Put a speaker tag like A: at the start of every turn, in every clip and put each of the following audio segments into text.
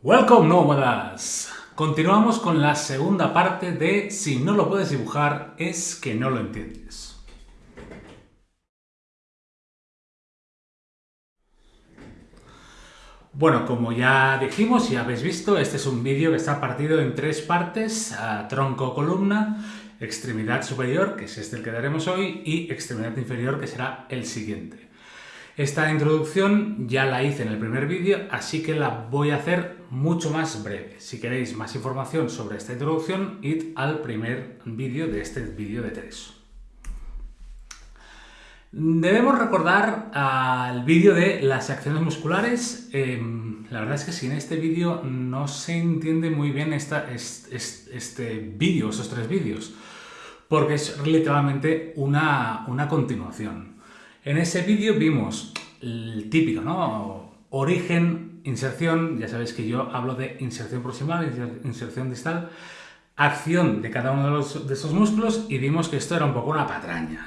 A: Welcome nómadas! Continuamos con la segunda parte de Si no lo puedes dibujar es que no lo entiendes. Bueno, como ya dijimos y habéis visto, este es un vídeo que está partido en tres partes, tronco columna, extremidad superior, que es este el que daremos hoy, y extremidad inferior, que será el siguiente. Esta introducción ya la hice en el primer vídeo, así que la voy a hacer mucho más breve. Si queréis más información sobre esta introducción, id al primer vídeo de este vídeo de tres. Debemos recordar al vídeo de las acciones musculares. Em, la verdad es que si en este vídeo no se entiende muy bien esta, este vídeo, esos tres vídeos, porque es literalmente una, una continuación. En ese vídeo vimos el típico, ¿no? Origen, inserción, ya sabéis que yo hablo de inserción proximal, inserción distal, acción de cada uno de, los, esos músculos y vimos que esto era un poco una patraña.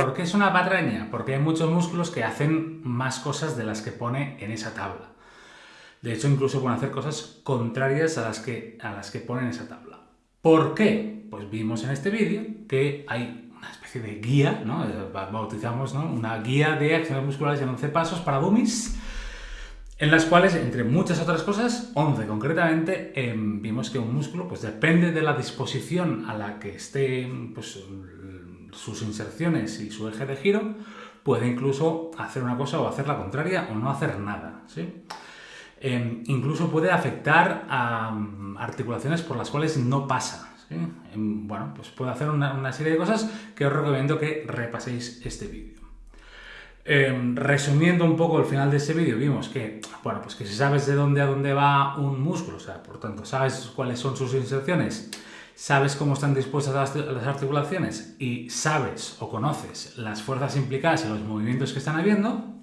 A: ¿Por qué es una patraña? Porque hay muchos músculos que hacen más cosas de las que pone en esa tabla. De hecho, incluso pueden hacer cosas contrarias a las que, a las que pone en esa tabla. ¿Por qué? Pues vimos en este vídeo que hay de guía, ¿no? Eh, bautizamos una guía de acciones musculares en 11 pasos para dummies, en las cuales, entre muchas otras cosas, 11 concretamente, em, vimos que un músculo pues depende de la disposición a la que estén pues, sus inserciones y su eje de giro, puede incluso hacer una cosa o hacer la contraria o no hacer nada. Em, incluso puede afectar a mm, articulaciones por las cuales no pasa. Em, bueno, pues puedo hacer una, serie de cosas que os recomiendo que repaséis este vídeo. Em, resumiendo un poco el final de este vídeo, vimos que, bueno, pues que si sabes de dónde a dónde va un músculo, o sea, por tanto, sabes cuáles son sus inserciones, sabes cómo están dispuestas las, articulaciones y sabes o conoces las fuerzas implicadas y los movimientos que están habiendo,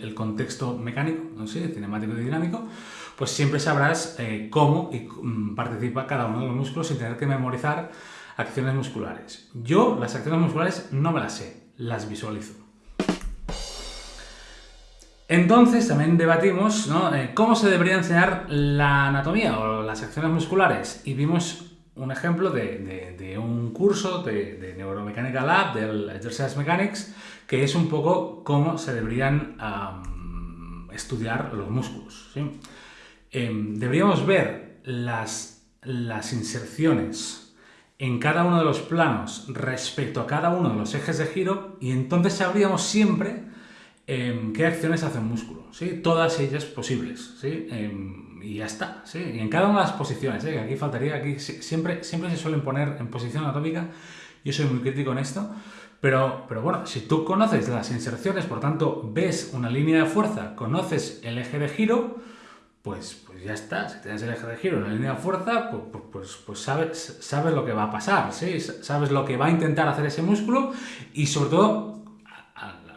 A: el contexto mecánico, no sé, cinemático y dinámico, pues siempre sabrás eh, cómo mm, participa cada uno de los músculos sin tener que memorizar acciones musculares. Yo las acciones musculares no me las sé, las visualizo. Entonces también debatimos eh, cómo se debería enseñar la anatomía o las acciones musculares y vimos un ejemplo de, un curso de, Neuromecánica Lab, del Exercise Mechanics, que es un poco cómo se deberían estudiar los músculos. Em, deberíamos ver las, las inserciones en cada uno de los planos respecto a cada uno de los ejes de giro y entonces sabríamos siempre em, qué acciones hace un músculo, ¿sí? todas ellas posibles, ¿sí? Em, y ya está, ¿sí? y en cada una de las posiciones, ¿eh? aquí faltaría, aquí siempre, siempre se suelen poner en posición anatómica, yo soy muy crítico en esto, pero, pero bueno, si tú conoces las inserciones, por tanto ves una línea de fuerza, conoces el eje de giro, pues, pues ya está, si tienes el eje de giro en la línea de fuerza, pues, pues, pues, pues sabes, sabes lo que va a pasar, ¿sí? sabes lo que va a intentar hacer ese músculo y sobre todo,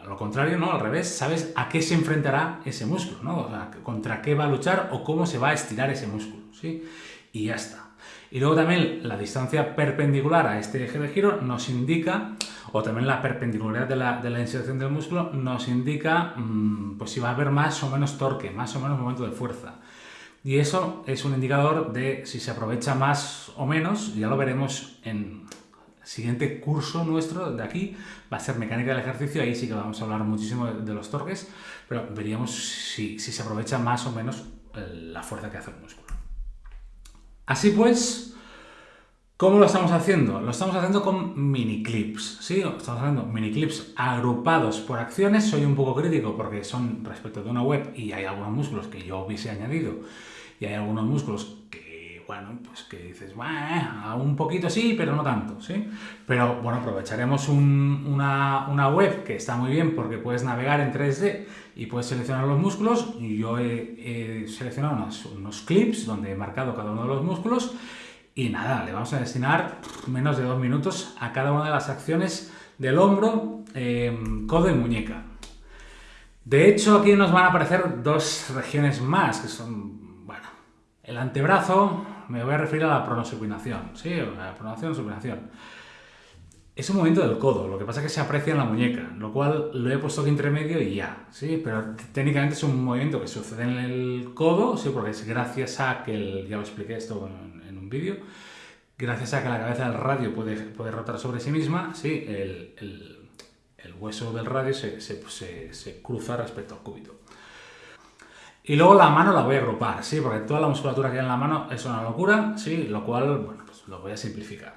A: lo contrario, ¿no? al revés, sabes a qué se enfrentará ese músculo, ¿no? contra qué va a luchar o cómo se va a estirar ese músculo, ¿sí? y ya está. Y luego también la distancia perpendicular a este eje de giro nos indica, o también la perpendicularidad de la, inserción del músculo nos indica mm, pues si va a haber más o menos torque, más o menos momento de fuerza. Y eso es un indicador de si se aprovecha más o menos, ya lo veremos en el siguiente curso nuestro de aquí, va a ser mecánica del ejercicio, ahí sí que vamos a hablar muchísimo de, los torques, pero veríamos si, si se aprovecha más o menos eh, la fuerza que hace el músculo. Así pues, ¿cómo lo estamos haciendo? Lo estamos haciendo con mini clips, ¿sí? Estamos haciendo mini clips agrupados por acciones. Soy un poco crítico porque son respecto de una web y hay algunos músculos que yo hubiese añadido y hay algunos músculos que, bueno, pues que dices, bueno, un poquito sí, pero no tanto, ¿sí? Pero, bueno, aprovecharemos una, web que está muy bien porque puedes navegar en 3D y puedes seleccionar los músculos. Yo he, seleccionado unos, clips donde he marcado cada uno de los músculos y nada, le vamos a destinar menos de dos minutos a cada una de las acciones del hombro, em, codo y muñeca. De hecho, aquí nos van a aparecer dos regiones más, que son, bueno, el antebrazo, me voy a referir a la pronosupinación, ¿sí? La supinación. Es un movimiento del codo, lo que pasa es que se aprecia en la muñeca, lo cual lo he puesto aquí entre medio y ya, ¿sí? Pero técnicamente es un movimiento que sucede en el codo, ¿sí? Porque es gracias a que, el, ya lo expliqué esto en, un vídeo, gracias a que la cabeza del radio puede, puede rotar sobre sí misma, ¿sí? El, hueso del radio se, se, se, cruza respecto al cúbito. Y luego la mano la voy a agrupar, ¿sí? Porque toda la musculatura que hay en la mano es una locura, ¿sí? Lo cual, bueno, pues lo voy a simplificar.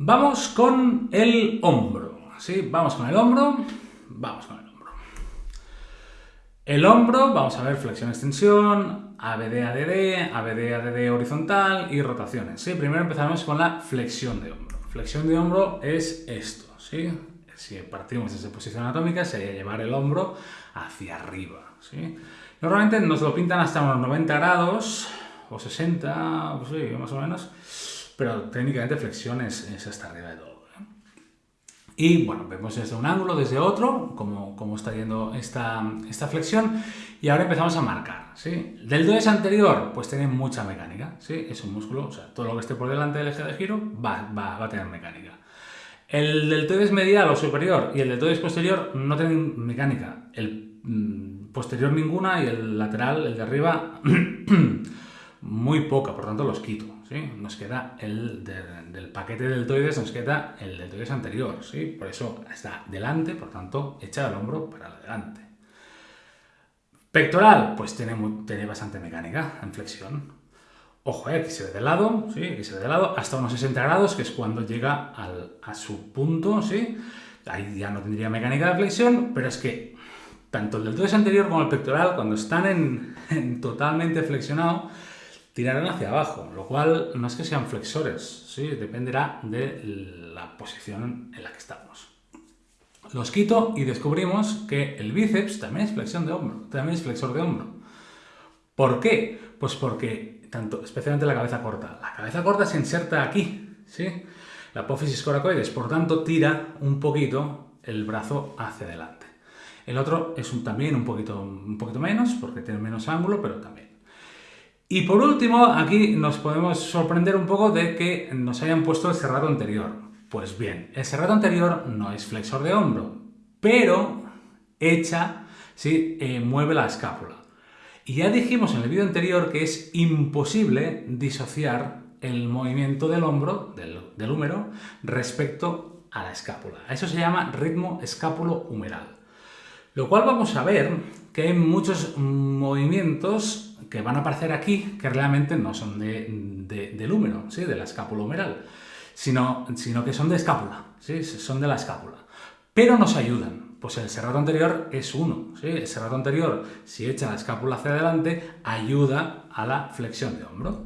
A: Vamos con el hombro. ¿sí? Vamos con el hombro. Vamos con el hombro. El hombro, vamos a ver flexión, extensión, ABD, ADD, ABD, ADD horizontal y rotaciones. ¿sí? Primero empezamos con la flexión de hombro. Flexión de hombro es esto. ¿sí? Si partimos desde posición anatómica, sería llevar el hombro hacia arriba. ¿sí? Normalmente nos lo pintan hasta unos 90 grados o 60, pues sí, más o menos pero técnicamente flexión es, hasta arriba de todo. Y bueno, vemos desde un ángulo, desde otro, cómo, cómo está yendo esta, esta, flexión. Y ahora empezamos a marcar. ¿sí? Del deltoides anterior, pues tiene mucha mecánica. ¿sí? Es un músculo, o sea, todo lo que esté por delante del eje de giro va, va, va a tener mecánica. El deltoides medial o superior y el deltoides posterior no tienen mecánica. El mm, posterior ninguna y el lateral, el de arriba, muy poca, por tanto los quito. Nos queda el del paquete de deltoides, nos queda el deltoides anterior, ¿sí? Por eso está delante, por tanto, echa el hombro para adelante. Pectoral, pues tiene, tiene bastante mecánica en flexión. Ojo, eh, aquí se ve de lado, ¿sí? Aquí se ve de lado, hasta unos 60 grados, que es cuando llega a su punto, ¿sí? Ahí ya no tendría mecánica de flexión, pero es que tanto el deltoides anterior como el pectoral, cuando están en totalmente flexionado, tirarán hacia abajo, lo cual no es que sean flexores, ¿sí? dependerá de la posición en la que estamos. Los quito y descubrimos que el bíceps también es flexión de hombro, también es flexor de hombro. ¿Por qué? Pues porque, tanto, especialmente la cabeza corta, la cabeza corta se inserta aquí, ¿sí? la apófisis coracoides, por tanto tira un poquito el brazo hacia adelante. El otro es un, también un poquito, un poquito menos, porque tiene menos ángulo, pero también. Y por último, aquí nos podemos sorprender un poco de que nos hayan puesto el cerrado anterior. Pues bien, el cerrado anterior no es flexor de hombro, pero echa, ¿sí? Eh, mueve la escápula. Y ya dijimos en el vídeo anterior que es imposible disociar el movimiento del hombro, del, del húmero, respecto a la escápula. Eso se llama ritmo escápulo-humeral. Lo cual vamos a ver que hay muchos movimientos que van a aparecer aquí que realmente no son de, del húmero, ¿sí? de la escápula humeral, sino, sino que son de escápula, ¿sí? son de la escápula. Pero nos ayudan, pues el serrato anterior es uno. ¿sí? El serrato anterior, si echa la escápula hacia adelante, ayuda a la flexión de hombro.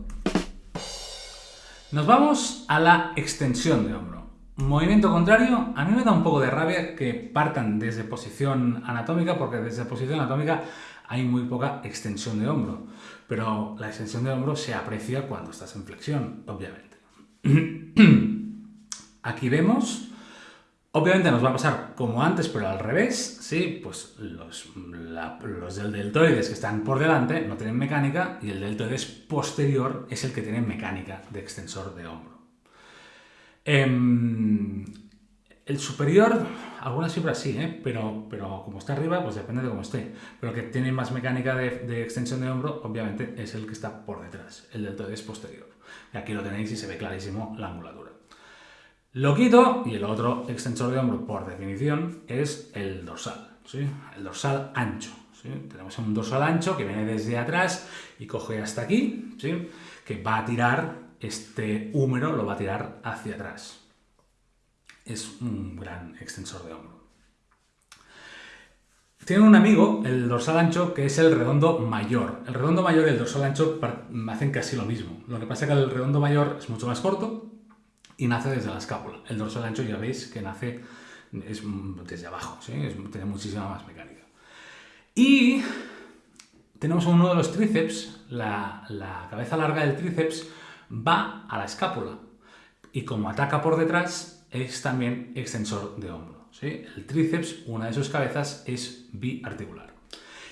A: Nos vamos a la extensión de hombro. Movimiento contrario, a mí me da un poco de rabia que partan desde posición anatómica, porque desde posición anatómica hay muy poca extensión de hombro, pero la extensión de hombro se aprecia cuando estás en flexión, obviamente. Aquí vemos, obviamente nos va a pasar como antes, pero al revés, ¿sí? Pues los, los del deltoides que están por delante no tienen mecánica y el deltoides posterior es el que tiene mecánica de extensor de hombro. Em, el superior, algunas fibras sí, ¿eh? pero, pero como está arriba, pues depende de cómo esté. Pero el que tiene más mecánica de, extensión de hombro, obviamente, es el que está por detrás, el deltoides posterior. Y aquí lo tenéis y se ve clarísimo la angulatura. Lo quito, y el otro extensor de hombro, por definición, es el dorsal, ¿sí? el dorsal ancho. ¿sí? Tenemos un dorsal ancho que viene desde atrás y coge hasta aquí, ¿sí? que va a tirar este húmero, lo va a tirar hacia atrás es un gran extensor de hombro. Tiene un amigo, el dorsal ancho, que es el redondo mayor. El redondo mayor y el dorsal ancho hacen casi lo mismo. Lo que pasa es que el redondo mayor es mucho más corto y nace desde la escápula. El dorsal ancho ya veis que nace es desde abajo, tiene muchísima más mecánica. Y tenemos uno de los tríceps, la, la cabeza larga del tríceps va a la escápula y como ataca por detrás, es también extensor de hombro. ¿sí? El tríceps, una de sus cabezas, es biarticular.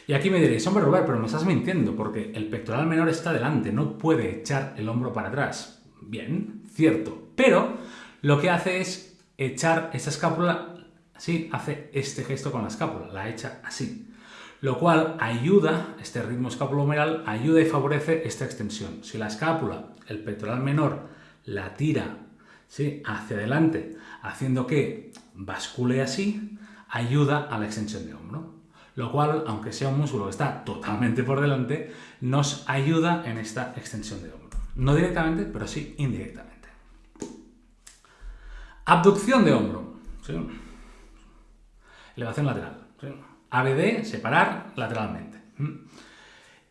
A: Y aquí me diréis, hombre Robert, pero me estás mintiendo, porque el pectoral menor está delante, no puede echar el hombro para atrás. Bien, cierto, pero lo que hace es echar esa escápula, así, hace este gesto con la escápula, la echa así. Lo cual ayuda, este ritmo escapulohumeral, ayuda y favorece esta extensión. Si la escápula, el pectoral menor, la tira ¿sí? hacia adelante, haciendo que bascule así, ayuda a la extensión de hombro. Lo cual, aunque sea un músculo que está totalmente por delante, nos ayuda en esta extensión de hombro. No directamente, pero sí indirectamente. Abducción de hombro. Elevación lateral. ABD, separar lateralmente.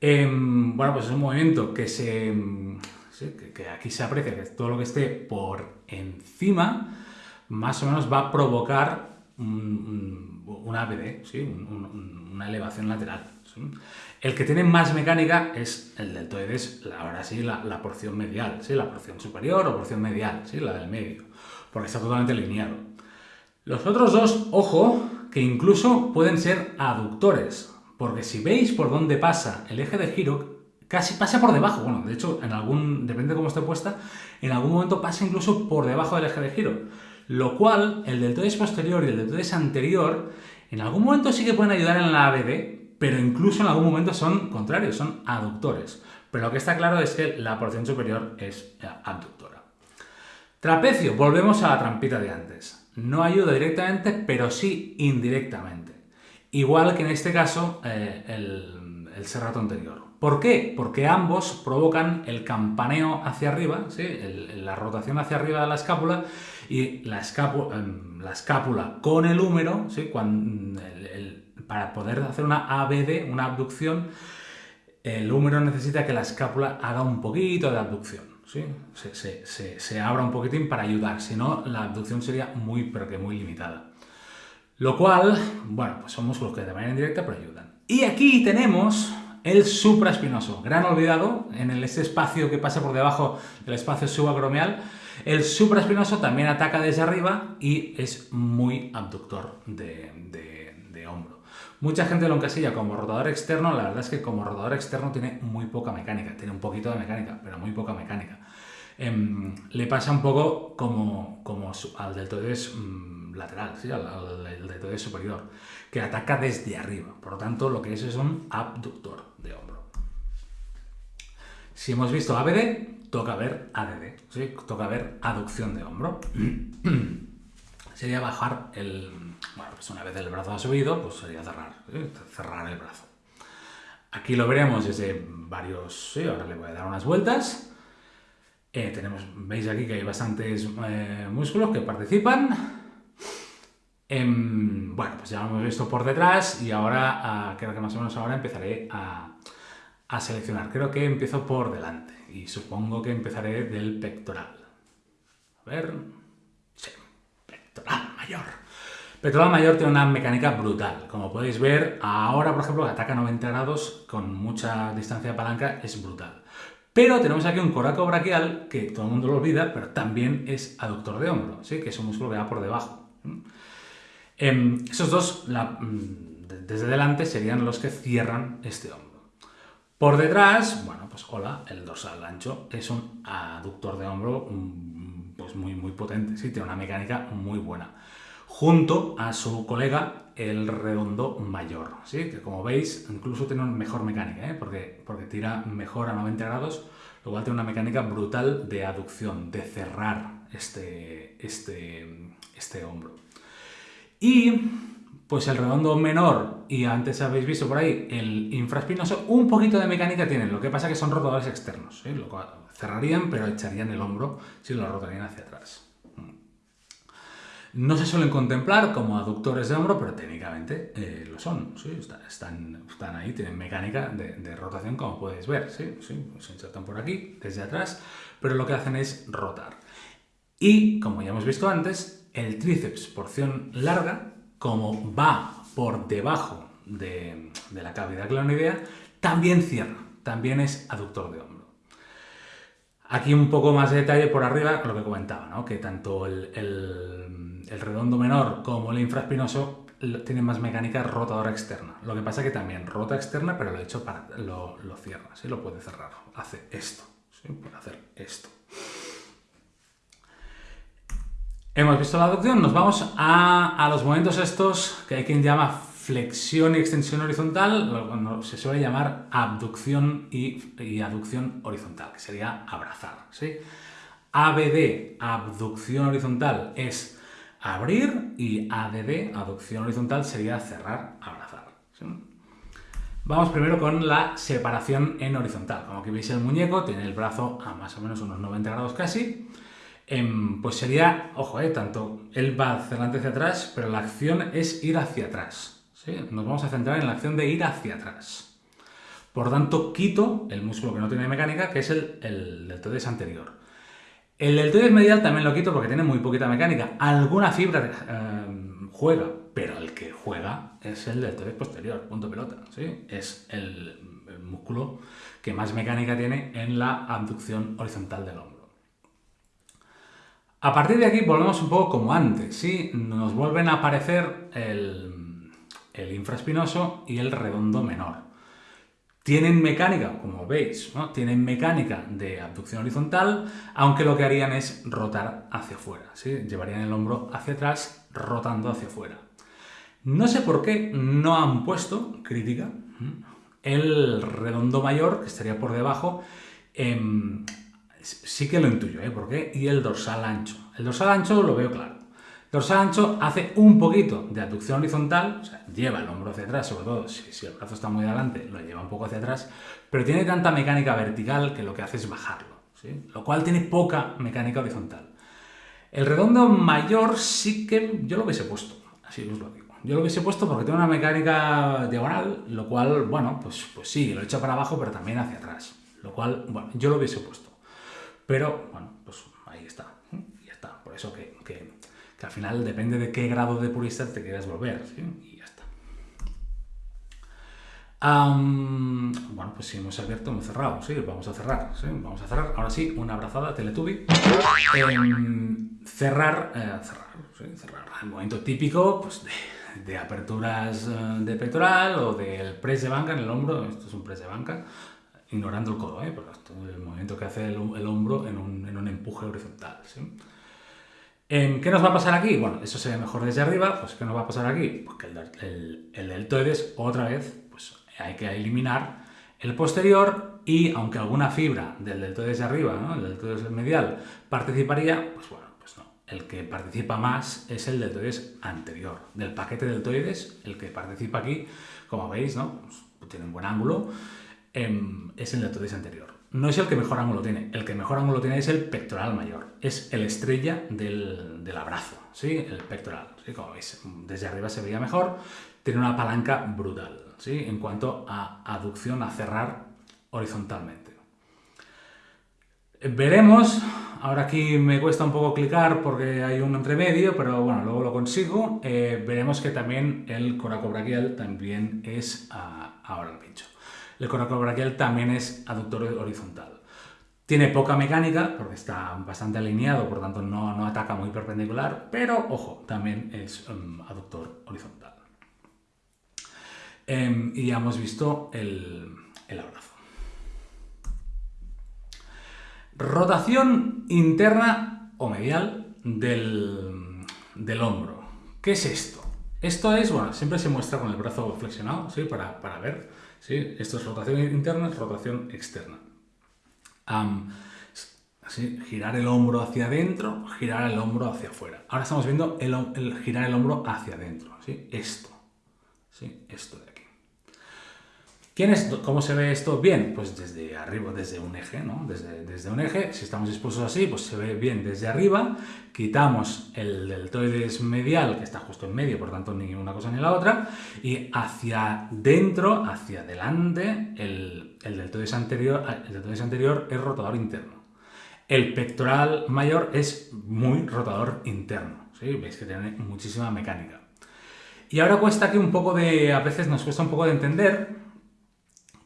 A: Em, bueno, pues es un movimiento que se... que, aquí se aprecia que todo lo que esté por encima más o menos va a provocar un, ABD, una elevación lateral. El que tiene más mecánica es el deltoides, ahora sí, la, porción medial, ¿sí? la porción superior o porción medial, ¿sí? la del medio, porque está totalmente alineado. Los otros dos, ojo, que incluso pueden ser aductores, porque si veis por dónde pasa el eje de giro, casi pasa por debajo, bueno, de hecho, en algún, depende de cómo esté puesta, en algún momento pasa incluso por debajo del eje de giro, lo cual el deltoides posterior y el deltoides anterior en algún momento sí que pueden ayudar en la ABD, pero incluso en algún momento son contrarios, son aductores. Pero lo que está claro es que la porción superior es abductora. Trapecio, volvemos a la trampita de antes. No ayuda directamente, pero sí indirectamente. Igual que en este caso eh, el, el serrato anterior. ¿Por qué? Porque ambos provocan el campaneo hacia arriba, la rotación hacia arriba de la escápula y la, escápula, em, la escápula con el húmero, para poder hacer una ABD, una abducción, el húmero necesita que la escápula haga un poquito de abducción. Se, abra un poquitín para ayudar, si no la abducción sería muy, pero que muy limitada. Lo cual, bueno, pues son músculos que de manera indirecta pero ayudan. Y aquí tenemos el supraespinoso, gran olvidado, en ese espacio que pasa por debajo del espacio subacromial. El supraespinoso también ataca desde arriba y es muy abductor de hombro. Mucha gente lo encasilla como rotador externo, la verdad es que como rotador externo tiene muy poca mecánica, tiene un poquito de mecánica, pero muy poca mecánica. Em, le pasa un poco como, como al deltoides mm, lateral, ¿sí? al, deltoides superior, que ataca desde arriba. Por lo tanto, lo que es es un abductor. Si hemos visto ABD, toca ver ADD, ¿sí? toca ver aducción de hombro. Sería bajar el, bueno, pues una vez el brazo ha subido, pues sería cerrar, cerrar el brazo. Aquí lo veremos desde varios, sí, ahora le voy a dar unas vueltas. Eh, tenemos, veis aquí que hay bastantes eh, músculos que participan. Em, bueno, pues ya lo hemos visto por detrás y ahora, ah, creo que más o menos ahora empezaré a, a seleccionar. Creo que empiezo por delante y supongo que empezaré del pectoral. A ver, sí, pectoral mayor. Pectoral mayor tiene una mecánica brutal. Como podéis ver, ahora, por ejemplo, que ataca 90 grados con mucha distancia de palanca, es brutal. Pero tenemos aquí un coraco braquial, que todo el mundo lo olvida, pero también es aductor de hombro, ¿sí? que es un músculo que va por debajo. Em, esos dos, mm, desde delante, serían los que cierran este hombro. Por detrás, bueno, pues hola, el dorsal ancho es un aductor de hombro mm, pues muy, muy potente, ¿sí? tiene una mecánica muy buena junto a su colega el redondo mayor, ¿sí? que como veis incluso tiene una mejor mecánica, ¿eh? porque, porque tira mejor a 90 grados, lo cual tiene una mecánica brutal de aducción, de cerrar este, este, este hombro. Y pues el redondo menor, y antes habéis visto por ahí, el infraespinoso, un poquito de mecánica tienen, lo que pasa que son rotadores externos, ¿sí? lo cerrarían pero echarían el hombro si lo rotarían hacia atrás. No se suelen contemplar como aductores de hombro, pero técnicamente eh, lo son. Están, están, ahí, tienen mecánica de, rotación, como podéis ver. ¿sí? Se insertan por aquí, desde atrás, pero lo que hacen es rotar. Y, como ya hemos visto antes, el tríceps, porción larga, como va por debajo de, la cavidad clonoidea, también cierra, también es aductor de hombro. Aquí un poco más de detalle por arriba, lo que comentaba, ¿no? que tanto el redondo menor como el infraespinoso tienen más mecánica rotadora externa. Lo que pasa es que también rota externa, pero lo hecho para, lo, cierra, Lo puede cerrar. Hace esto, Puede hacer esto. Hemos visto la aducción, nos vamos a, los momentos estos que hay quien llama flexión y extensión horizontal, se suele llamar abducción y, aducción horizontal, que sería abrazar. ¿sí? ABD, abducción horizontal, es abrir y ADD, aducción horizontal, sería cerrar, abrazar. Vamos primero con la separación en horizontal. Como que veis el muñeco, tiene el brazo a más o menos unos 90 grados casi. Em, pues sería, ojo, eh, tanto él va hacia adelante hacia atrás, pero la acción es ir hacia atrás. Nos vamos a centrar en la acción de ir hacia atrás. Por tanto, quito el músculo que no tiene mecánica, que es el, el deltoides anterior. El deltoides medial también lo quito porque tiene muy poquita mecánica. Alguna fibra em, juega, pero el que juega es el deltoides posterior, punto pelota. ¿sí? Es el, el músculo que más mecánica tiene en la abducción horizontal del hombro. A partir de aquí volvemos un poco como antes, ¿sí? Nos vuelven a aparecer el, infraspinoso y el redondo menor. Tienen mecánica, como veis, ¿no? tienen mecánica de abducción horizontal, aunque lo que harían es rotar hacia afuera, ¿sí? llevarían el hombro hacia atrás, rotando hacia afuera. No sé por qué no han puesto, crítica, el redondo mayor, que estaría por debajo, em, sí que lo intuyo, ¿eh? ¿Por qué? Y el dorsal ancho. El dorsal ancho lo veo claro. El dorsal ancho hace un poquito de abducción horizontal, o sea, lleva el hombro hacia atrás, sobre todo si, el brazo está muy adelante, lo lleva un poco hacia atrás, pero tiene tanta mecánica vertical que lo que hace es bajarlo, ¿sí? Lo cual tiene poca mecánica horizontal. El redondo mayor sí que yo lo hubiese puesto, así os lo digo. Yo lo hubiese puesto porque tiene una mecánica diagonal, lo cual, bueno, pues, pues sí, lo echa para abajo, pero también hacia atrás. Lo cual, bueno, yo lo hubiese puesto. Pero, bueno, pues ahí está. Y ya está. Por eso que, al final depende de qué grado de purista te quieras volver. Y ya está. bueno, pues si hemos abierto, hemos cerrado. Sí, vamos a cerrar. Vamos a cerrar. Ahora sí, una abrazada, Teletubby. Em, cerrar, eh, cerrar, cerrar. El momento típico pues, de, aperturas eh, de pectoral o del press de banca en el hombro. Esto es un press de banca ignorando el codo, ¿eh? El movimiento que hace el, hombro en un, empuje horizontal. ¿Qué nos va a pasar aquí? Bueno, eso se ve mejor desde arriba, pues ¿qué nos va a pasar aquí? Pues que el, el, deltoides, otra vez, pues hay que eliminar el posterior y aunque alguna fibra del deltoides de arriba, ¿no? el deltoides medial, participaría, pues bueno, pues no. El que participa más es el deltoides anterior. Del paquete deltoides, el que participa aquí, como veis, ¿no? Pues tiene un buen ángulo Em, es el deltoides anterior. No es el que mejor ángulo tiene, el que mejor ángulo tiene es el pectoral mayor, es el estrella del, abrazo, ¿sí? el pectoral. Como veis, desde arriba se veía mejor, tiene una palanca brutal ¿sí? en cuanto a aducción, a cerrar horizontalmente. Veremos, ahora aquí me cuesta un poco clicar porque hay un entremedio, pero bueno, luego lo consigo. Eh, veremos que también el coracobraquial también es ah, ahora el pincho. El coracobraquial también es aductor horizontal. Tiene poca mecánica, porque está bastante alineado, por tanto no, ataca muy perpendicular, pero ojo, también es um, aductor horizontal. Em, y ya hemos visto el, abrazo. Rotación interna o medial del, hombro. ¿Qué es esto? Esto es, bueno, siempre se muestra con el brazo flexionado, ¿sí? Para, para ver ¿sí? Esto es rotación interna, rotación externa. girar el hombro hacia adentro, girar el hombro hacia afuera. Ahora estamos viendo el, girar el hombro hacia adentro. ¿sí? Esto. ¿sí? Esto ¿Cómo se ve esto bien? Pues desde arriba, desde un eje, ¿no? Desde, desde un eje, si estamos dispuestos así, pues se ve bien desde arriba, quitamos el deltoides medial, que está justo en medio, por tanto ni una cosa ni la otra, y hacia dentro, hacia adelante, el, deltoides anterior, el deltoides anterior es rotador interno. El pectoral mayor es muy rotador interno. Veis que tiene muchísima mecánica. Y ahora cuesta aquí un poco de, a veces nos cuesta un poco de entender,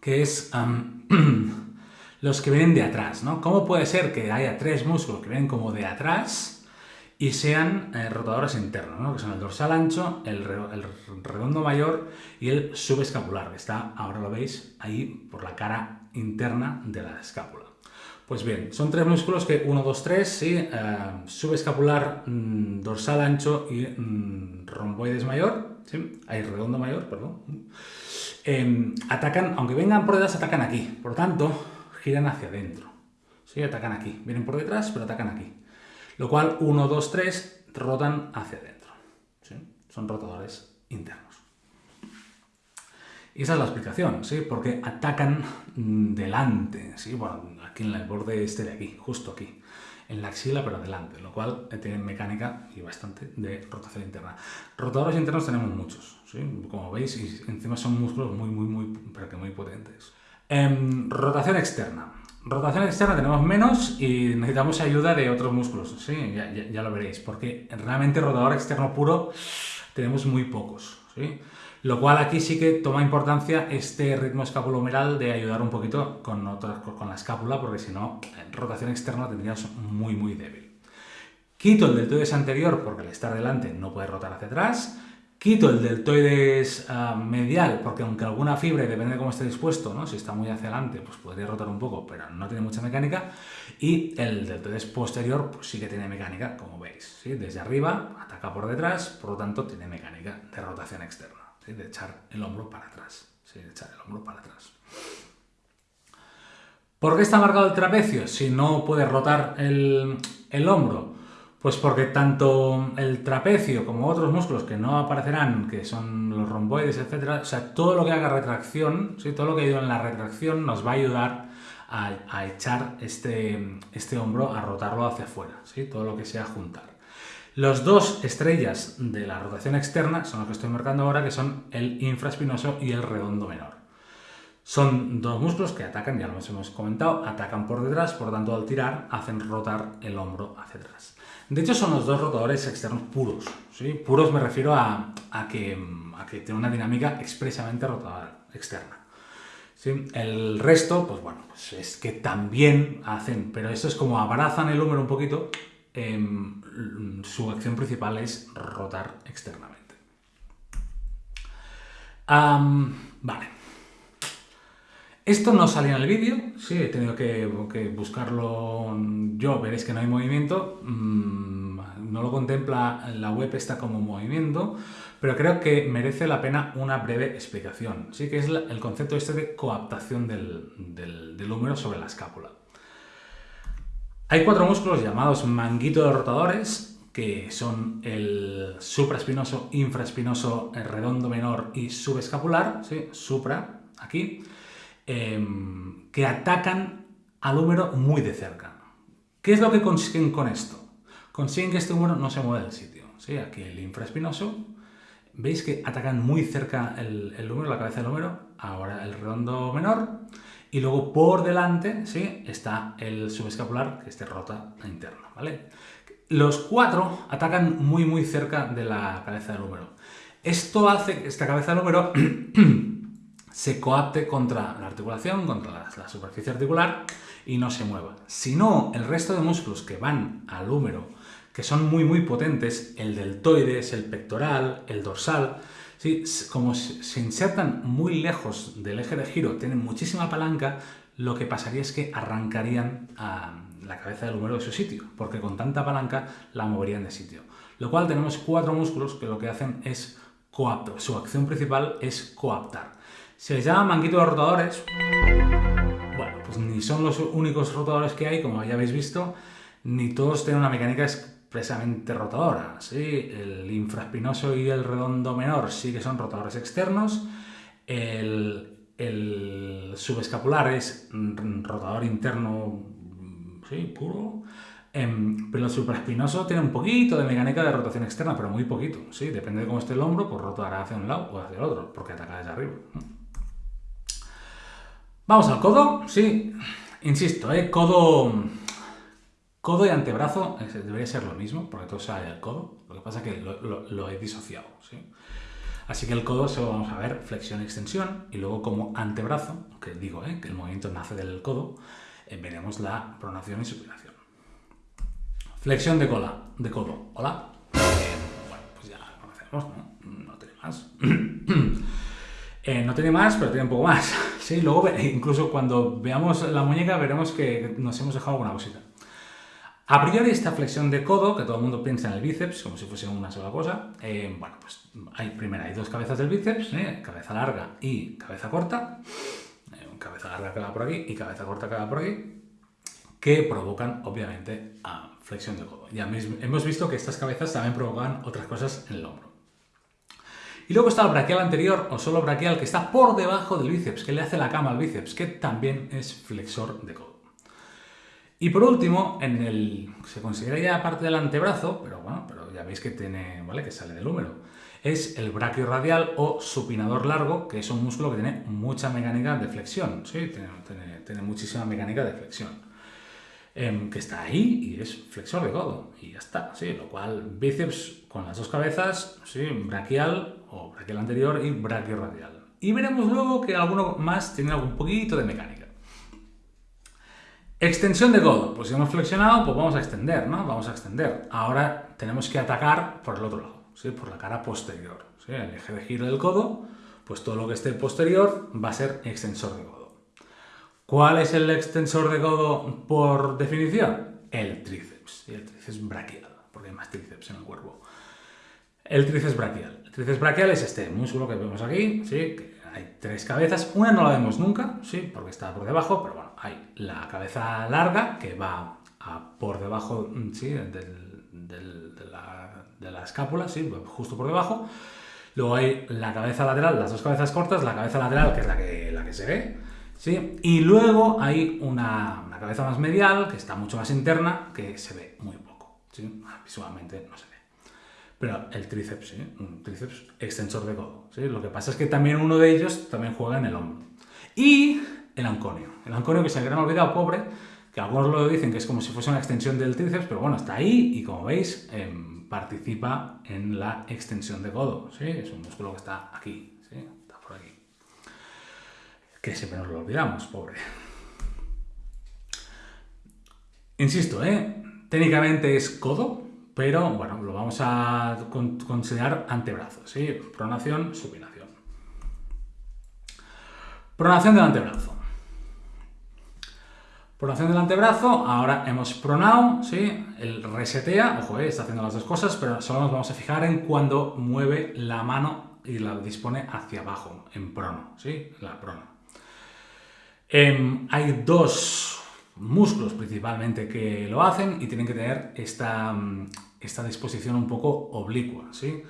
A: que es los que vienen de atrás, ¿no? ¿Cómo puede ser que haya tres músculos que vienen como de atrás y sean eh, rotadores internos, ¿no? que son el dorsal ancho, el, redondo mayor y el subescapular, que está, ahora lo veis, ahí por la cara interna de la escápula. Pues bien, son tres músculos que 1, 2, 3, ¿sí? Eh, subescapular, mm, dorsal ancho y mm, romboides mayor, ¿sí? Ahí, redondo mayor, perdón. Em, atacan, aunque vengan por detrás, atacan aquí. Por tanto, giran hacia adentro. ¿sí? Atacan aquí. Vienen por detrás, pero atacan aquí. Lo cual, 1, 2, 3, rotan hacia adentro. ¿sí? Son rotadores internos. Y esa es la explicación, ¿sí? Porque atacan delante, ¿sí? Bueno, aquí en el borde este de aquí, justo aquí. En la axila, pero adelante, lo cual tienen mecánica y bastante de rotación interna. Rotadores internos tenemos muchos, Como veis, encima son músculos muy, muy, muy, pero que muy potentes. Em, rotación externa. Rotación externa tenemos menos y necesitamos ayuda de otros músculos, ¿sí? Ya, lo veréis, porque realmente rotador externo puro tenemos muy pocos, ¿sí? Lo cual aquí sí que toma importancia este ritmo escapulohumeral de ayudar un poquito con, con la escápula, porque si no, rotación externa tendrías muy, muy débil. Quito el deltoides anterior, porque al estar delante no puede rotar hacia atrás. Quito el deltoides ah, medial, porque aunque alguna fibra, depende de cómo esté dispuesto, ¿no? si está muy hacia adelante, pues podría rotar un poco, pero no tiene mucha mecánica. Y el deltoides posterior pues sí que tiene mecánica, como veis. Desde arriba ataca por detrás, por lo tanto tiene mecánica de rotación externa de echar el hombro para atrás. de echar el hombro para atrás. ¿Por qué está marcado el trapecio si no puede rotar el, el hombro? Pues porque tanto el trapecio como otros músculos que no aparecerán, que son los romboides, etcétera, o sea, todo lo que haga retracción, ¿sí? todo lo que ido en la retracción nos va a ayudar a, echar este, este hombro, a rotarlo hacia afuera, ¿sí? todo lo que sea juntar. Los dos estrellas de la rotación externa son los que estoy marcando ahora, que son el infraespinoso y el redondo menor. Son dos músculos que atacan, ya lo hemos comentado, atacan por detrás, por tanto al tirar hacen rotar el hombro hacia atrás. De hecho son los dos rotadores externos puros. ¿sí? Puros me refiero a, que, a que tiene una dinámica expresamente rotadora externa. ¿Sí? El resto, pues bueno, pues es que también hacen, pero esto es como abrazan el húmero un poquito Em, su acción principal es rotar externamente. vale. Esto no salía en el vídeo, sí, he tenido que, buscarlo yo, veréis que no hay movimiento, mm, no lo contempla la web está como movimiento, pero creo que merece la pena una breve explicación, sí que es el concepto este de coaptación del, del húmero sobre la escápula. Hay cuatro músculos llamados manguito de rotadores, que son el supraespinoso, infraespinoso, redondo menor y subescapular, supra, aquí, em, que atacan al húmero muy de cerca. ¿Qué es lo que consiguen con esto? Consiguen que este húmero no se mueva del sitio. ¿sí? Aquí el infraespinoso, veis que atacan muy cerca el, el húmero, la cabeza del húmero, ahora el redondo menor, y luego por delante ¿sí? está el subescapular, que este rota interno. ¿vale? Los cuatro atacan muy muy cerca de la cabeza del húmero. Esto hace que esta cabeza del húmero se coapte contra la articulación, contra la, superficie articular y no se mueva. Si no, el resto de músculos que van al húmero, que son muy muy potentes, el deltoides, el pectoral, el dorsal, ¿sí? como se insertan muy lejos del eje de giro, tienen muchísima palanca, lo que pasaría es que arrancarían a la cabeza del húmero de su sitio, porque con tanta palanca la moverían de sitio. Lo cual tenemos cuatro músculos que lo que hacen es coaptar, su acción principal es coaptar. Se les llama manguito de rotadores, bueno, pues ni son los únicos rotadores que hay, como ya habéis visto, ni todos tienen una mecánica expresamente rotadora. ¿sí? El infraespinoso y el redondo menor sí que son rotadores externos. El, subescapular es rotador interno sí, puro. Em, pero el supraespinoso tiene un poquito de mecánica de rotación externa, pero muy poquito. ¿sí? Depende de cómo esté el hombro, pues rotará hacia un lado o hacia el otro, porque ataca desde arriba. Vamos al codo. Sí, insisto, ¿eh? codo Codo y antebrazo debería ser lo mismo, porque todo sale del codo. Lo que pasa es que lo, he disociado. ¿sí? Así que el codo se vamos a ver flexión y extensión, y luego como antebrazo, que digo ¿eh? que el movimiento nace del codo, eh, veremos la pronación y supinación. Flexión de cola, de codo. Hola. bueno, pues ya conocemos, ¿no? No tiene más. no tiene más, pero tiene un poco más. Sí, luego incluso cuando veamos la muñeca veremos que nos hemos dejado alguna cosita. A priori esta flexión de codo, que todo el mundo piensa en el bíceps como si fuese una sola cosa, eh, bueno, pues hay, primero hay dos cabezas del bíceps, ¿eh? cabeza larga y cabeza corta, eh, cabeza larga que va por aquí y cabeza corta que va por aquí, que provocan obviamente a flexión de codo. Ya hemos visto que estas cabezas también provocan otras cosas en el hombro. Y luego está el braquial anterior o solo braquial que está por debajo del bíceps, que le hace la cama al bíceps, que también es flexor de codo. Y por último, en el, se considera ya parte del antebrazo, pero bueno, pero ya veis que tiene, ¿vale? Que sale del húmero. Es el braquio radial o supinador largo, que es un músculo que tiene mucha mecánica de flexión, ¿sí? Tiene, muchísima mecánica de flexión. Em, que está ahí y es flexor de codo, y ya está, ¿sí? Lo cual, bíceps con las dos cabezas, ¿sí? Braquial o braquial anterior y braquio radial. Y veremos luego que alguno más tiene algún poquito de mecánica. Extensión de codo. Pues si hemos flexionado, pues vamos a extender, ¿no? Vamos a extender. Ahora tenemos que atacar por el otro lado, ¿sí? Por la cara posterior. ¿sí? El eje de giro del codo, pues todo lo que esté posterior va a ser extensor de codo. ¿Cuál es el extensor de codo por definición? El tríceps. Y el tríceps braquial, porque hay más tríceps en el cuerpo. El tríceps braquial. El tríceps braquial es este músculo que vemos aquí, ¿sí? hay tres cabezas. Una no la vemos nunca, sí, porque está por debajo, pero bueno, hay la cabeza larga que va por debajo sí, de, la, escápula, sí, justo por debajo. Luego hay la cabeza lateral, las dos cabezas cortas, la cabeza lateral, que es la que, la que se ve, ¿sí? Y luego hay una, cabeza más medial, que está mucho más interna, que se ve muy poco, ¿sí? Visualmente no se ve. Pero el tríceps, ¿sí? Un tríceps extensor de codo, ¿sí? Lo que pasa es que también uno de ellos también juega en el hombro. Y el anconio. El anconio que se me olvidado, pobre, que algunos lo dicen que es como si fuese una extensión del tríceps, pero bueno, está ahí y como veis, em, participa en la extensión de codo, ¿sí? Es un músculo que está aquí, ¿sí? Está por aquí. Que siempre nos lo olvidamos, pobre. Insisto, ¿eh? Técnicamente es codo, pero bueno, lo vamos a considerar antebrazo, ¿sí? Pronación, supinación. Pronación del antebrazo. Pronación del antebrazo, ahora hemos pronado, ¿sí? El resetea, ojo, eh, está haciendo las dos cosas, pero solo nos vamos a fijar en cuando mueve la mano y la dispone hacia abajo, en prono, ¿sí? La prona. Em, hay dos músculos principalmente que lo hacen y tienen que tener esta, mm, esta disposición un poco oblicua, ¿sí?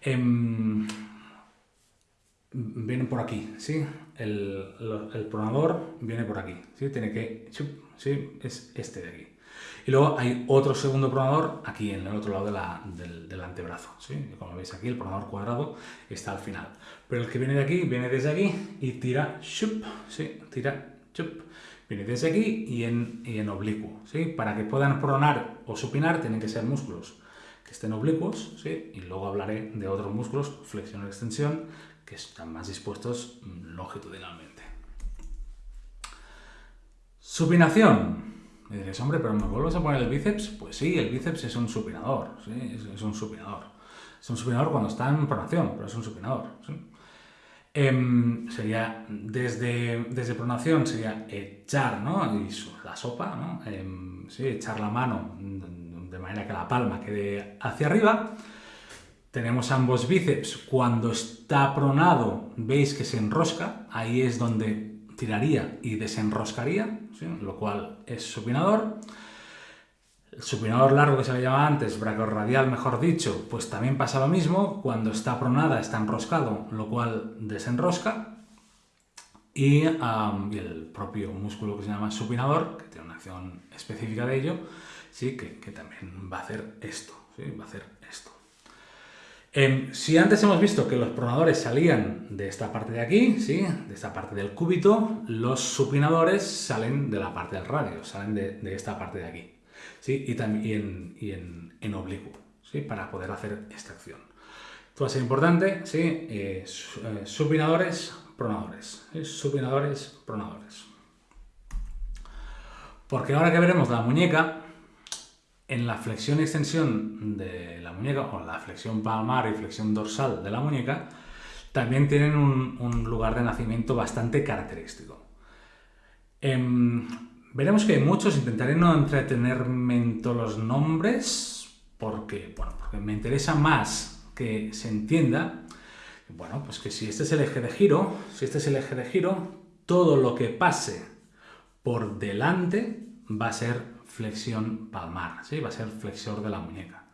A: Em, vienen por aquí, ¿sí? El, pronador viene por aquí, ¿sí? Tiene que... ¿sí? Es este de aquí. Y luego hay otro segundo pronador aquí en el otro lado del, del, antebrazo, ¿sí? Como veis aquí, el pronador cuadrado está al final. Pero el que viene de aquí, viene desde aquí y tira, ¿sí? Tira, chup, Viene desde aquí y en, en oblicuo. ¿sí? Para que puedan pronar o supinar tienen que ser músculos que estén oblicuos ¿sí? y luego hablaré de otros músculos, flexión y extensión, que están más dispuestos mm, longitudinalmente. Supinación. Me dices, hombre, pero ¿me vuelves a poner el bíceps? Pues sí, el bíceps es un supinador, ¿sí? es, un supinador. Es un supinador cuando está en pronación, pero es un supinador. Em, sería desde, desde pronación sería echar ¿no? y la sopa, ¿no? Em, echar la mano de manera que la palma quede hacia arriba. Tenemos ambos bíceps. Cuando está pronado, veis que se enrosca. Ahí es donde tiraría y desenroscaría, lo cual es supinador. El supinador largo que se le llamaba antes, radial mejor dicho, pues también pasa lo mismo. Cuando está pronada está enroscado, lo cual desenrosca. Y, el propio músculo que se llama supinador, que tiene una acción específica de ello, sí, que, también va a hacer esto, ¿sí? va a hacer esto. Em, si antes hemos visto que los pronadores salían de esta parte de aquí, ¿sí? de esta parte del cúbito, los supinadores salen de la parte del radio, salen de esta parte de aquí. ¿Sí? y, también, y en, en, oblicuo, ¿sí? para poder hacer esta acción. Esto va a ser importante, ¿sí? Eh, eh, supinadores, pronadores. Supinadores, pronadores. Porque ahora que veremos la muñeca, en la flexión y extensión de la muñeca, o la flexión palmar y flexión dorsal de la muñeca, también tienen un, lugar de nacimiento bastante característico. Em, veremos que hay muchos, intentaré no entretenerme en todos los nombres, porque, bueno, porque me interesa más que se entienda, bueno, pues que si este es el eje de giro, si este es el eje de giro, todo lo que pase por delante va a ser flexión palmar, ¿sí? va a ser flexor de la muñeca.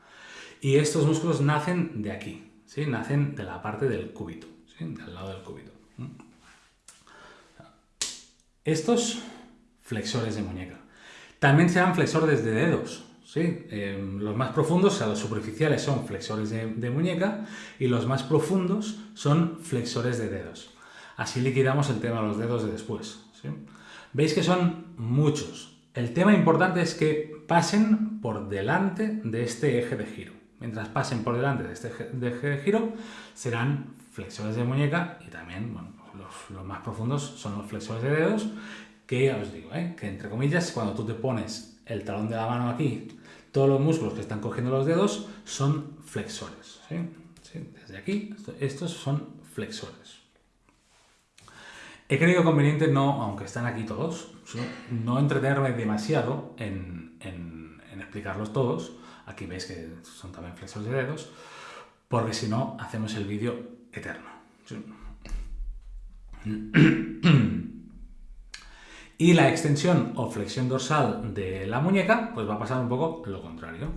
A: Y estos músculos nacen de aquí, ¿sí? nacen de la parte del cúbito, ¿sí? del lado del cúbito. Estos flexores de muñeca. También se llaman flexores de dedos. ¿sí? Em, los más profundos, o sea, los superficiales son flexores de, muñeca y los más profundos son flexores de dedos. Así liquidamos el tema de los dedos de después. Veis que son muchos. El tema importante es que pasen por delante de este eje de giro. Mientras pasen por delante de este eje de, giro, serán flexores de muñeca y también los, más profundos son los flexores de dedos, que ya os digo, ¿eh? que entre comillas, cuando tú te pones el talón de la mano aquí, todos los músculos que están cogiendo los dedos son flexores. Desde aquí, estos son flexores. He creído conveniente no, aunque están aquí todos, no entretenerme demasiado en, explicarlos todos. Aquí veis que son también flexores de dedos, porque si no, hacemos el vídeo eterno. Y la extensión o flexión dorsal de la muñeca, pues va a pasar un poco lo contrario.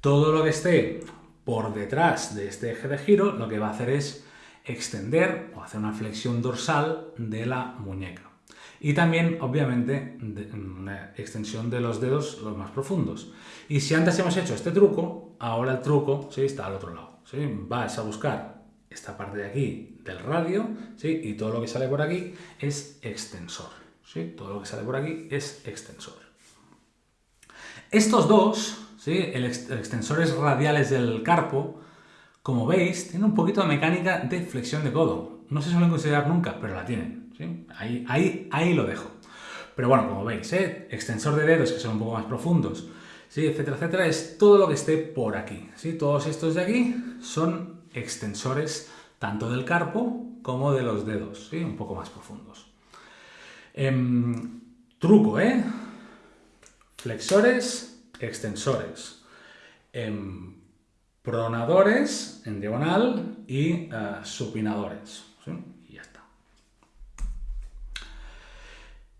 A: Todo lo que esté por detrás de este eje de giro, lo que va a hacer es extender o hacer una flexión dorsal de la muñeca. Y también, obviamente, una extensión de los dedos los más profundos. Y si antes hemos hecho este truco, ahora el truco ¿sí? está al otro lado. ¿sí? Vas a buscar esta parte de aquí del radio ¿sí? y todo lo que sale por aquí es extensor. ¿Sí? Todo lo que sale por aquí es extensor. Estos dos, ¿sí? el extensores radiales del carpo, como veis, tiene un poquito de mecánica de flexión de codo. No se suelen considerar nunca, pero la tienen. Ahí, ahí, ahí lo dejo. Pero bueno, como veis, ¿eh? extensor de dedos que son un poco más profundos, ¿sí? etcétera, etcétera, es todo lo que esté por aquí. ¿sí? Todos estos de aquí son extensores tanto del carpo como de los dedos, ¿sí? un poco más profundos. Em, truco, ¿eh? Flexores, extensores. Em, pronadores en diagonal y eh, supinadores. Y ya está.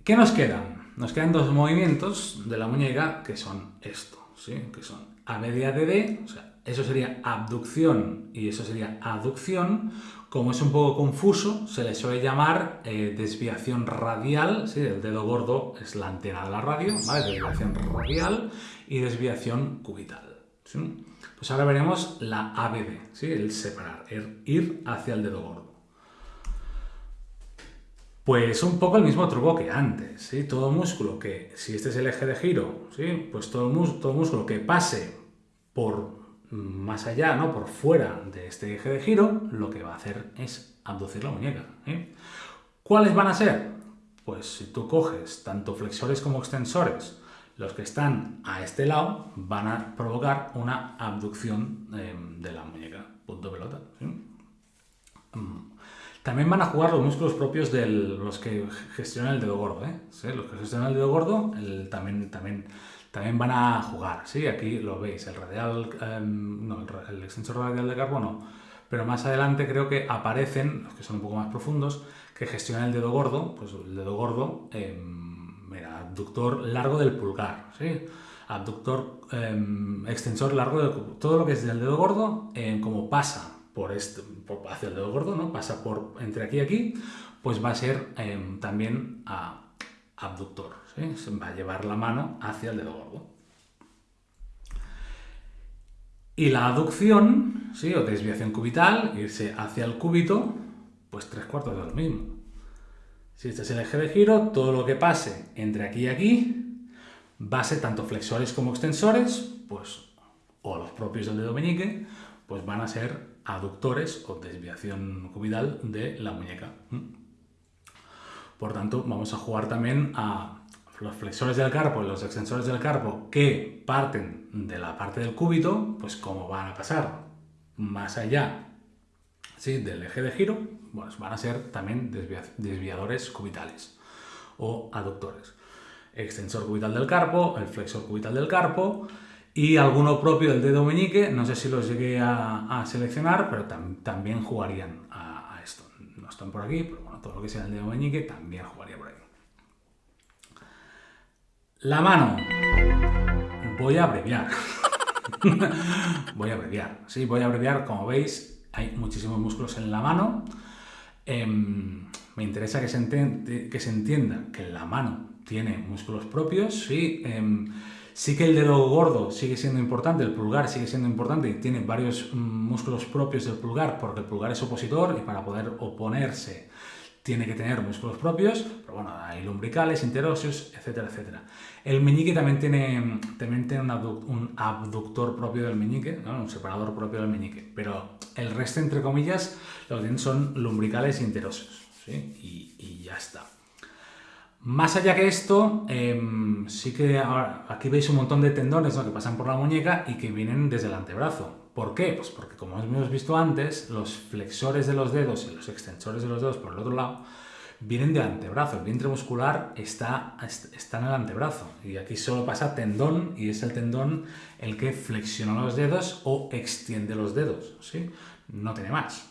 A: ¿Qué nos quedan? Nos quedan dos movimientos de la muñeca que son esto, ¿sí? que son a media de o sea, eso sería abducción y eso sería aducción. Como es un poco confuso, se le suele llamar eh, desviación radial, ¿sí? el dedo gordo es la antena de la radio, ¿vale? desviación radial y desviación cubital. Pues ahora veremos la ABD, el separar, el ir hacia el dedo gordo. Pues un poco el mismo truco que antes, ¿sí? Todo músculo que, si este es el eje de giro, ¿sí? Pues todo, todo músculo que pase por más allá, ¿no? Por fuera de este eje de giro, lo que va a hacer es abducir la muñeca. ¿eh? ¿Cuáles van a ser? Pues si tú coges tanto flexores como extensores los que están a este lado van a provocar una abducción em, de la muñeca. Punto pelota. Mm. También van a jugar los músculos propios de los que gestionan el dedo gordo. ¿eh? Los que gestionan el dedo gordo también, también, también van a jugar. ¿sí? Aquí lo veis, el radial, em, no, el, extensor radial de carbono. Pero más adelante creo que aparecen, los que son un poco más profundos, que gestionan el dedo gordo. Pues el dedo gordo... Em, mira, abductor largo del pulgar, ¿sí? Abductor, em, extensor largo de todo lo que es del dedo gordo, como pasa por este, hacia el dedo gordo, ¿no? Pasa por entre aquí y aquí, pues va a ser también abductor, ¿sí? Va a llevar la mano hacia el dedo gordo. Y la aducción, ¿sí? o desviación cubital, irse hacia el cúbito, pues tres cuartos de lo mismo. Si este es el eje de giro, todo lo que pase entre aquí y aquí va a ser tanto flexores como extensores, pues, o los propios del dedo meñique, pues van a ser aductores o desviación cubital de la muñeca. Por tanto, vamos a jugar también a los flexores del carpo y los extensores del carpo que parten de la parte del cúbito, pues cómo van a pasar más allá ¿sí? del eje de giro, van a ser también desviadores cubitales o aductores. Extensor cubital del carpo, el flexor cubital del carpo y alguno propio del dedo meñique, no sé si los llegué a, seleccionar, pero también jugarían a, esto. No están por aquí, pero bueno, todo lo que sea el dedo meñique también jugaría por ahí. La mano. Voy a abreviar. voy a abreviar. Sí, voy a abreviar. Como veis, hay muchísimos músculos en la mano. Em, me interesa que se, que entienda que la mano tiene músculos propios. Sí, em, sí que el dedo gordo sigue siendo importante, el pulgar sigue siendo importante y tiene varios mm, músculos propios del pulgar porque el pulgar es opositor y para poder oponerse tiene que tener músculos propios, pero bueno, hay lumbricales, interóseos, etcétera, etcétera. El meñique también tiene, también tiene un, abductor propio del meñique, un separador propio del meñique, pero el resto, entre comillas, lo que tienen son lumbricales e interóseos, y, y, ya está. Más allá que esto, em, sí que aquí veis un montón de tendones que pasan por la muñeca y que vienen desde el antebrazo. ¿Por qué? Pues porque como hemos visto antes, los flexores de los dedos y los extensores de los dedos por el otro lado vienen del antebrazo. El vientre muscular está, está en el antebrazo y aquí solo pasa tendón y es el tendón el que flexiona los dedos o extiende los dedos. ¿sí? No tiene más.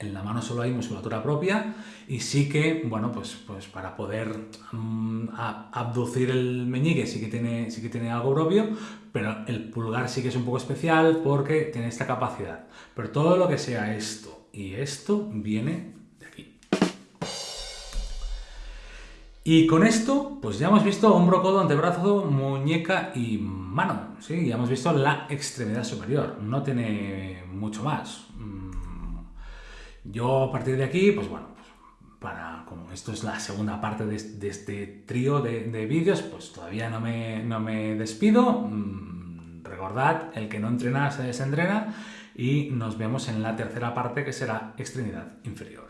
A: En la mano solo hay musculatura propia y sí que, bueno, pues, pues para poder mm, abducir el meñique sí que, tiene, sí que tiene algo propio, pero el pulgar sí que es un poco especial porque tiene esta capacidad. Pero todo lo que sea esto y esto viene de aquí. Y con esto, pues ya hemos visto hombro, codo, antebrazo, muñeca y mano. ¿sí? Ya hemos visto la extremidad superior. No tiene mucho más. Yo a partir de aquí, pues bueno, pues para, como esto es la segunda parte de, este trío de, vídeos, pues todavía no me, no me despido. Mm, recordad, el que no entrena se desentrena y nos vemos en la tercera parte que será extremidad inferior.